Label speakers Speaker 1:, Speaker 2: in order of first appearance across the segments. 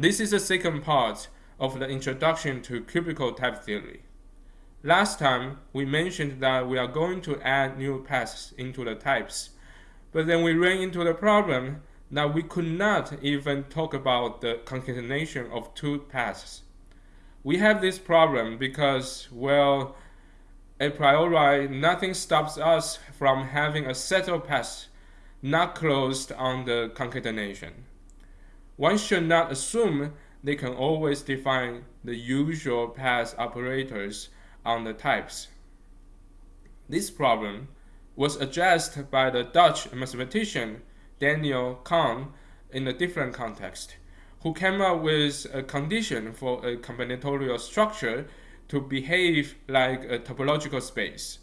Speaker 1: This is the second part of the introduction to cubical type theory. Last time, we mentioned that we are going to add new paths into the types, but then we ran into the problem that we could not even talk about the concatenation of two paths. We have this problem because, well, a priori, nothing stops us from having a set of paths not closed on the concatenation. One should not assume they can always define the usual path operators on the types. This problem was addressed by the Dutch mathematician Daniel Kan in a different context, who came up with a condition for a combinatorial structure to behave like a topological space.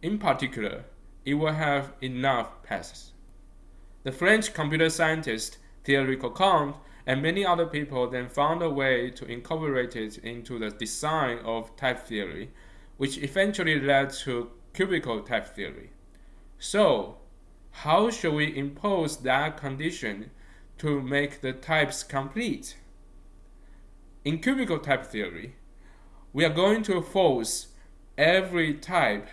Speaker 1: In particular, it will have enough paths. The French computer scientist Thierry Coquand and many other people then found a way to incorporate it into the design of type theory, which eventually led to cubical type theory. So, how should we impose that condition to make the types complete? In cubical type theory, we are going to force every type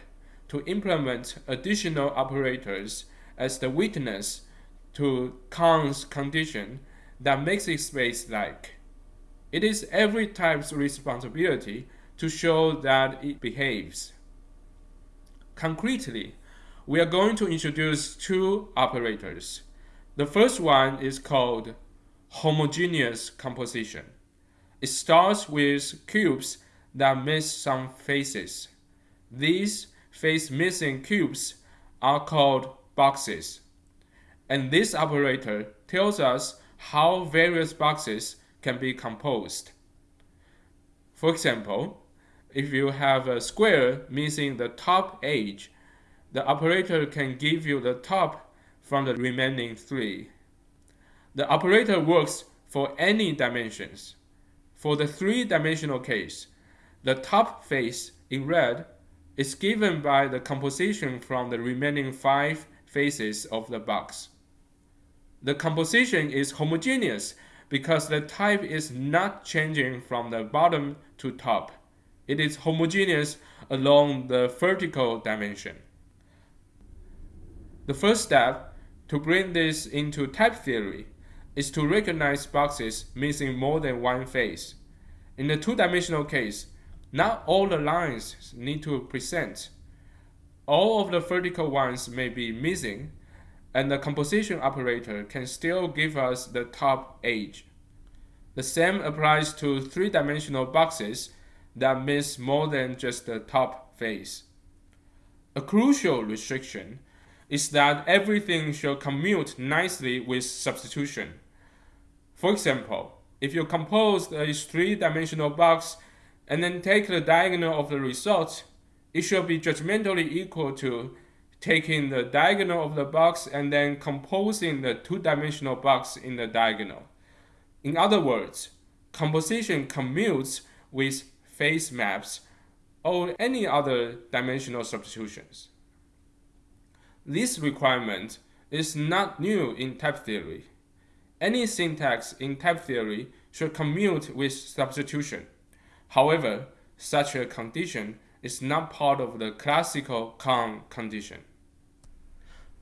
Speaker 1: to implement additional operators as the witness to Kan's condition that makes it space-like. It is every type's responsibility to show that it behaves. Concretely, we are going to introduce two operators. The first one is called homogeneous composition. It starts with cubes that miss some faces. These face-missing cubes are called boxes. And this operator tells us how various boxes can be composed. For example, if you have a square missing the top edge, the operator can give you the top from the remaining three. The operator works for any dimensions. For the three-dimensional case, the top face in red is given by the composition from the remaining five faces of the box. The composition is homogeneous because the type is not changing from the bottom to top. It is homogeneous along the vertical dimension. The first step to bring this into type theory is to recognize boxes missing more than one face. In the two-dimensional case, not all the lines need to present. All of the vertical ones may be missing, and the composition operator can still give us the top edge. The same applies to three-dimensional boxes that miss more than just the top face. A crucial restriction is that everything should commute nicely with substitution. For example, if you compose a three-dimensional box and then take the diagonal of the result, it should be judgmentally equal to taking the diagonal of the box and then composing the two-dimensional box in the diagonal. In other words, composition commutes with face maps or any other dimensional substitutions. This requirement is not new in type theory. Any syntax in type theory should commute with substitution. However, such a condition is not part of the classical Kan condition.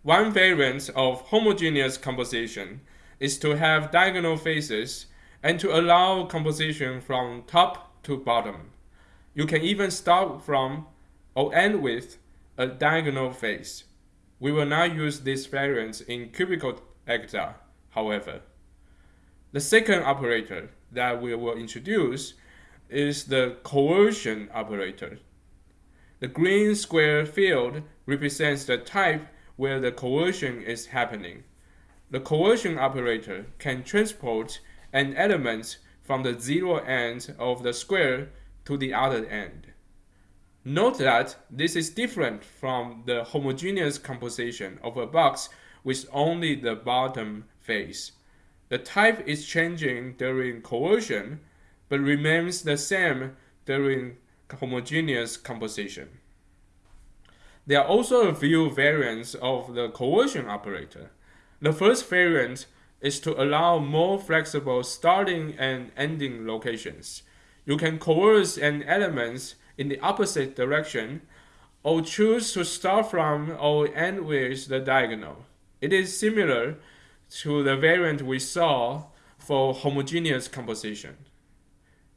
Speaker 1: One variant of homogeneous composition is to have diagonal faces and to allow composition from top to bottom. You can even start from or end with a diagonal face. We will not use this variant in cubical Agda, however. The second operator that we will introduce is the coercion operator. The green square field represents the type where the coercion is happening. The coercion operator can transport an element from the zero end of the square to the other end. Note that this is different from the homogeneous composition of a box with only the bottom face. The type is changing during coercion, but remains the same during homogeneous composition. There are also a few variants of the coercion operator. The first variant is to allow more flexible starting and ending locations. You can coerce an element in the opposite direction or choose to start from or end with the diagonal. It is similar to the variant we saw for homogeneous composition.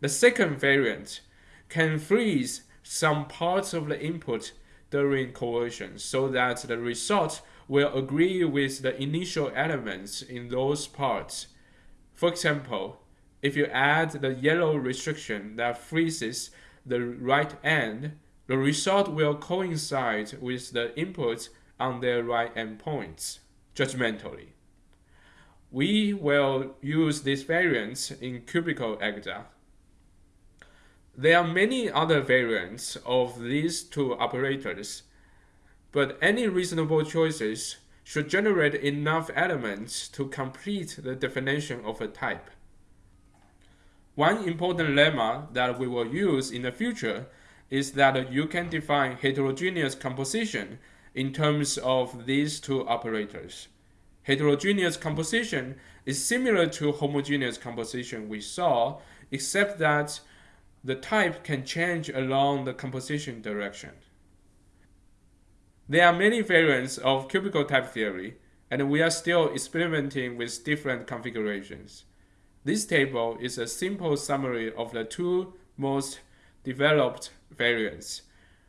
Speaker 1: The second variant can freeze some parts of the input during coercion so that the result will agree with the initial elements in those parts. For example, if you add the yellow restriction that freezes the right end, the result will coincide with the inputs on their right endpoints, judgmentally. We will use this variance in cubical Agda. There are many other variants of these two operators, but any reasonable choices should generate enough elements to complete the definition of a type. One important lemma that we will use in the future is that you can define heterogeneous composition in terms of these two operators. Heterogeneous composition is similar to homogeneous composition we saw, except that the type can change along the composition direction. There are many variants of cubical type theory, and we are still experimenting with different configurations. This table is a simple summary of the two most developed variants.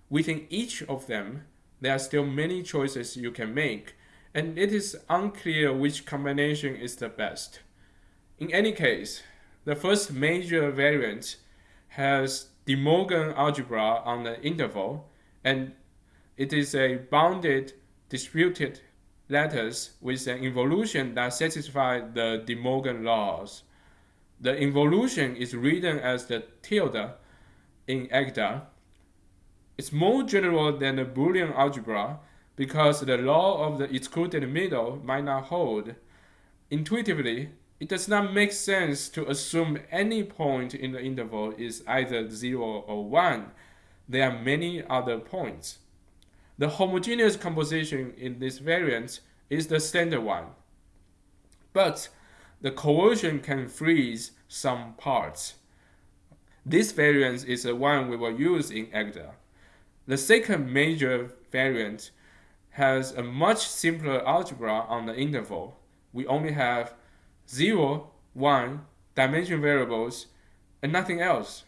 Speaker 1: Within each of them, there are still many choices you can make, and it is unclear which combination is the best. In any case, the first major variant has De Morgan algebra on the interval, and it is a bounded distributive lattice with an involution that satisfies the De Morgan laws. The involution is written as the tilde in Agda. It's more general than the Boolean algebra because the law of the excluded middle might not hold. Intuitively, it does not make sense to assume any point in the interval is either 0 or 1. There are many other points. The homogeneous composition in this variant is the standard one. But the coercion can freeze some parts. This variant is the one we will use in Agda. The second major variant has a much simpler algebra on the interval. We only have 0, 1 dimension variables, and nothing else.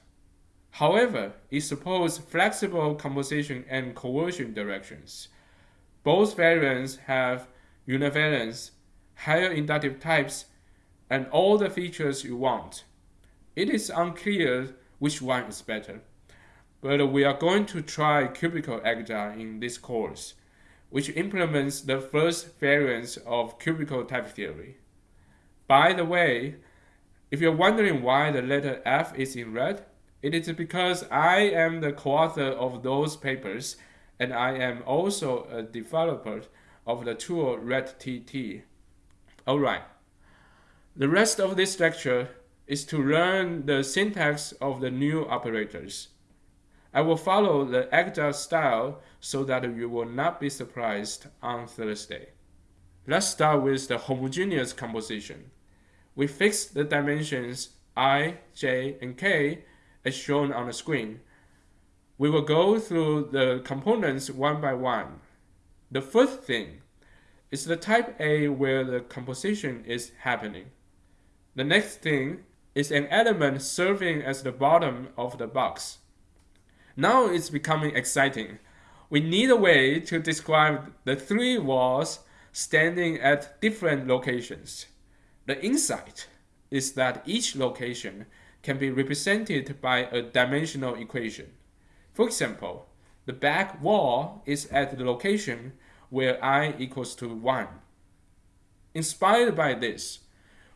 Speaker 1: However, it supports flexible composition and coercion directions. Both variants have univalence, higher inductive types, and all the features you want. It is unclear which one is better, but we are going to try cubical Agda in this course, which implements the first variants of cubical type theory. By the way, if you're wondering why the letter F is in red, it is because I am the co-author of those papers and I am also a developer of the tool RedTT. Alright, the rest of this lecture is to learn the syntax of the new operators. I will follow the Agda style so that you will not be surprised on Thursday. Let's start with the homogeneous composition. We fix the dimensions i, j, and k as shown on the screen. We will go through the components one by one. The first thing is the type A where the composition is happening. The next thing is an element serving as the bottom of the box. Now it's becoming exciting. We need a way to describe the three walls standing at different locations. The insight is that each location can be represented by a dimensional equation. For example, the back wall is at the location where i equals to 1. Inspired by this,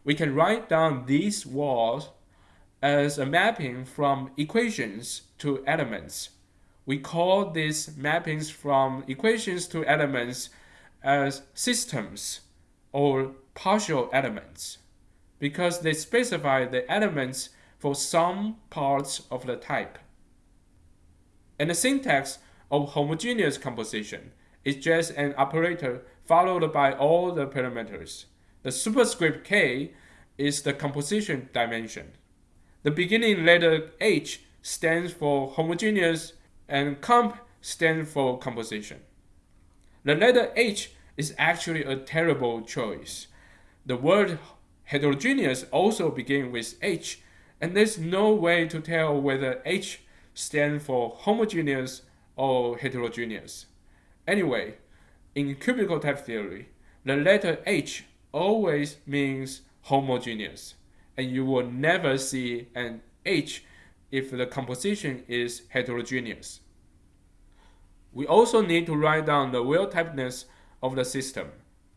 Speaker 1: we can write down these walls as a mapping from equations to elements. We call these mappings from equations to elements as systems or partial elements because they specify the elements for some parts of the type. And the syntax of homogeneous composition is just an operator followed by all the parameters. The superscript k is the composition dimension. The beginning letter h stands for homogeneous and comp stands for composition. The letter h is actually a terrible choice. The word heterogeneous also begins with h, and there's no way to tell whether h stands for homogeneous or heterogeneous. Anyway, in cubical type theory, the letter h always means homogeneous, and you will never see an H if the composition is heterogeneous. We also need to write down the well-typedness of the system.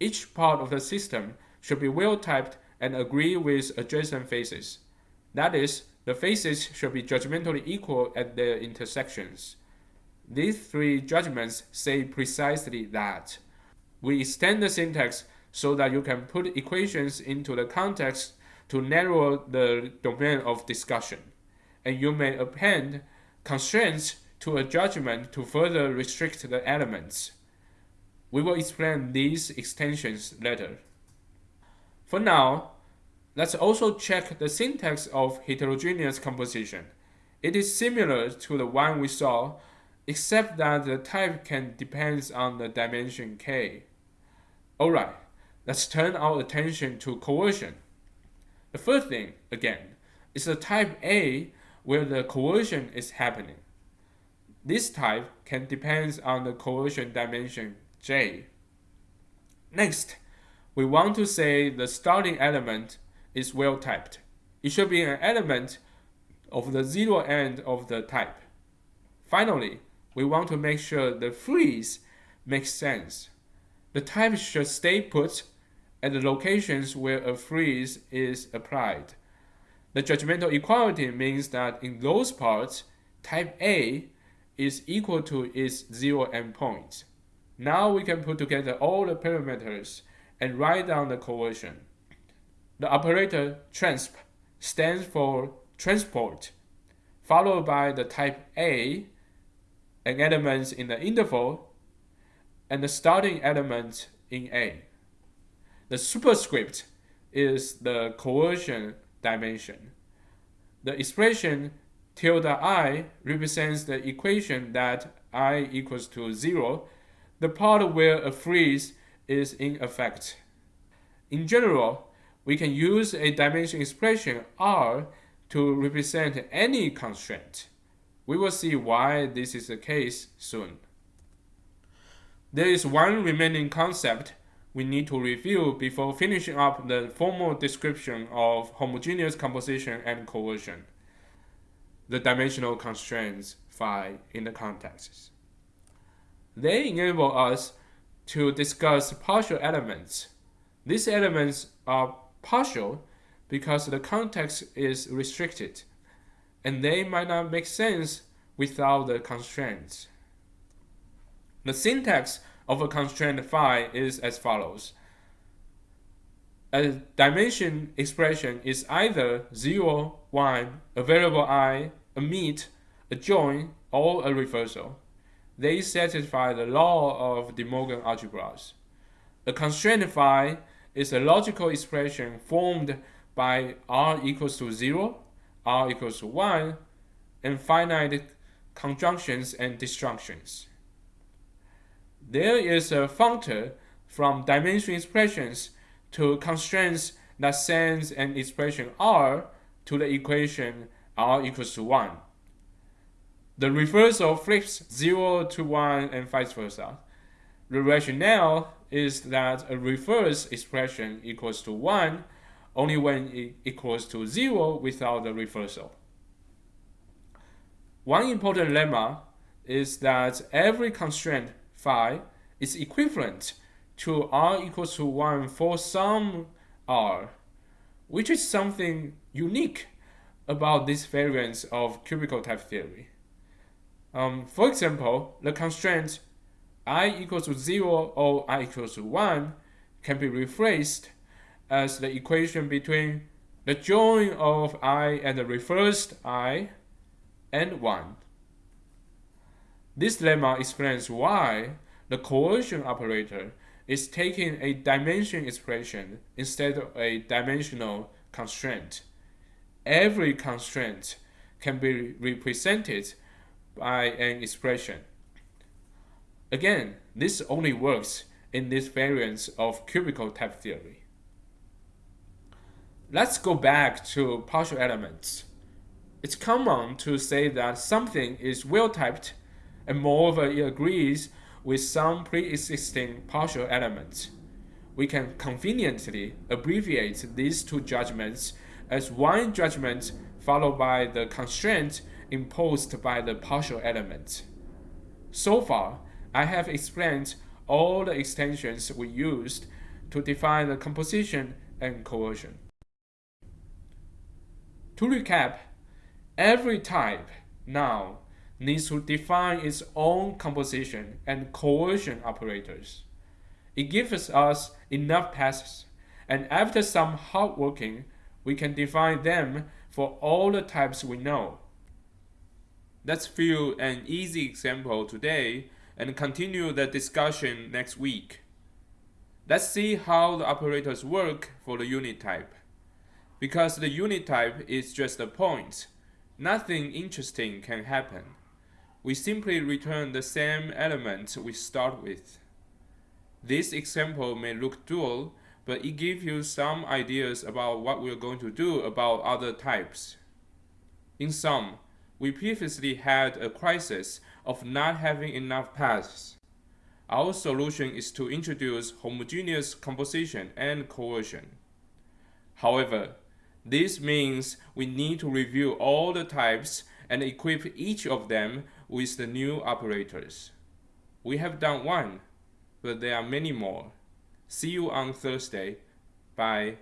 Speaker 1: Each part of the system should be well-typed and agree with adjacent faces. That is, the faces should be judgmentally equal at their intersections. These three judgments say precisely that. We extend the syntax so that you can put equations into the context to narrow the domain of discussion. And you may append constraints to a judgment to further restrict the elements. We will explain these extensions later. For now, let's also check the syntax of heterogeneous composition. It is similar to the one we saw, except that the type can depend on the dimension k. Alright, let's turn our attention to coercion. The first thing, again, is the type A where the coercion is happening. This type can depend on the coercion dimension J. Next, we want to say the starting element is well typed. It should be an element of the zero end of the type. Finally, we want to make sure the freeze makes sense. The type should stay put at the locations where a freeze is applied. The judgmental equality means that in those parts, type A is equal to its zero endpoint. Now we can put together all the parameters and write down the coercion. The operator transp stands for transport, followed by the type A, an element in the interval, and the starting element in A. The superscript is the coercion dimension. The expression tilde i represents the equation that i equals to 0, the part where a freeze is in effect. In general, we can use a dimension expression r to represent any constraint. We will see why this is the case soon. There is one remaining concept we need to review before finishing up the formal description of homogeneous composition and coercion, the dimensional constraints phi in the contexts. They enable us to discuss partial elements. These elements are partial because the context is restricted, and they might not make sense without the constraints. The syntax of a constraint phi is as follows. A dimension expression is either 0, 1, a variable i, a meet, a join, or a reversal. They satisfy the law of De Morgan algebras. A constraint phi is a logical expression formed by r equals to 0, r equals to 1, and finite conjunctions and disjunctions. There is a functor from dimension expressions to constraints that sends an expression r to the equation r equals to 1. The reversal flips 0 to 1 and vice versa. The rationale is that a reverse expression equals to 1 only when it equals to 0 without the reversal. One important lemma is that every constraint phi is equivalent to r equals to 1 for some r, which is something unique about this variance of cubical type theory. Um, for example, the constraint i equals to 0 or i equals to 1 can be rephrased as the equation between the join of i and the reversed i and 1. This lemma explains why the coercion operator is taking a dimension expression instead of a dimensional constraint. Every constraint can be represented by an expression. Again, this only works in this variant of cubical type theory. Let's go back to partial elements. It's common to say that something is well typed and moreover it agrees with some pre-existing partial elements. We can conveniently abbreviate these two judgments as one judgment followed by the constraint imposed by the partial element. So far, I have explained all the extensions we used to define the composition and coercion. To recap, every type now needs to define its own composition and coercion operators. It gives us enough passes, and after some hard working, we can define them for all the types we know. Let's view an easy example today and continue the discussion next week. Let's see how the operators work for the unit type. Because the unit type is just a point, nothing interesting can happen we simply return the same element we start with. This example may look dual, but it gives you some ideas about what we're going to do about other types. In sum, we previously had a crisis of not having enough paths. Our solution is to introduce homogeneous composition and coercion. However, this means we need to review all the types and equip each of them with the new operators. We have done one, but there are many more. See you on Thursday. Bye.